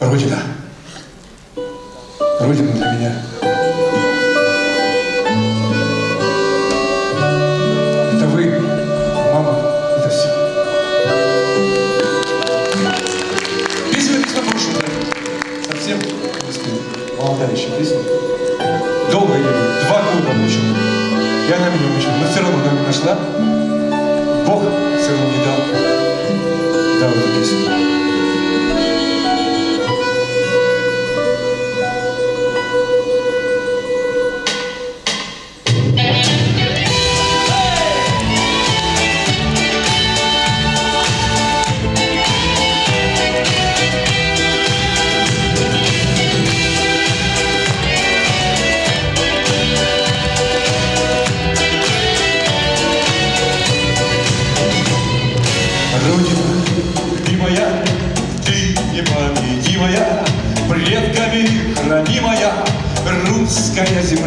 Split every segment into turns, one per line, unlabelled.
Родина. Родина для меня. Это вы, мама, это все. Песня написана прошлым Совсем. Молодая еще песня. Долго ее, два года мучил. Я на меня мучил, но все равно она меня нашла. Бог все равно не дал. Дал эту песню.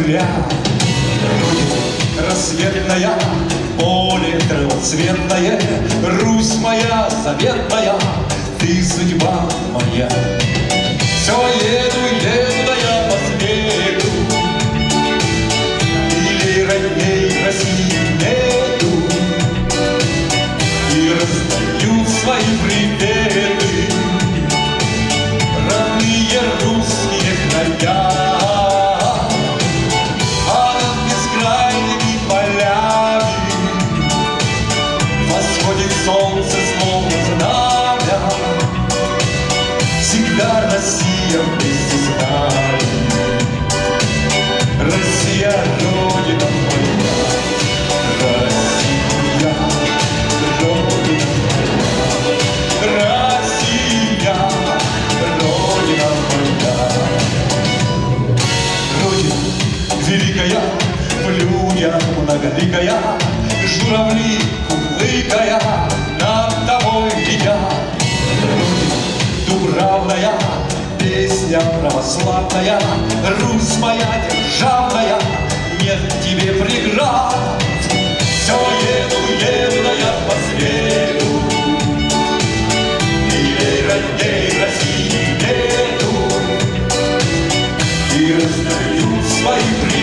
Земля. Родина, рассветная, поле травоцветное, Русь моя заветная, ты судьба моя. Все еду, еду, я по свету, Или родней России нету, и раздаю свои приветы великая, в людях многоликая Журавли, курлыкая, над тобой Родина дубравная, песня православная, Русь моя державная, нет тебе преград. Все еду, еду, я по свету, Милей, родней России нету, И раздаю свои приветы,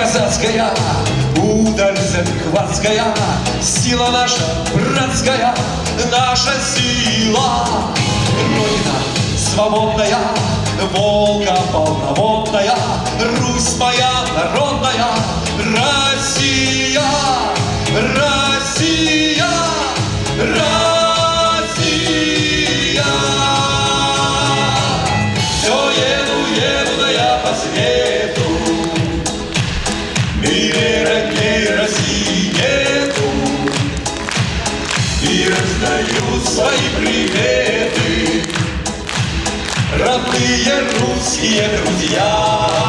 казацкая, удаль захватская, сила наша братская, наша сила. Родина свободная, Волга полноводная, Русь моя народная, Россия, Россия, Россия. Свои приветы. Родные русские друзья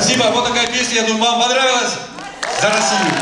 Спасибо. Вот такая песня. Я думаю, вам понравилась? За Россию.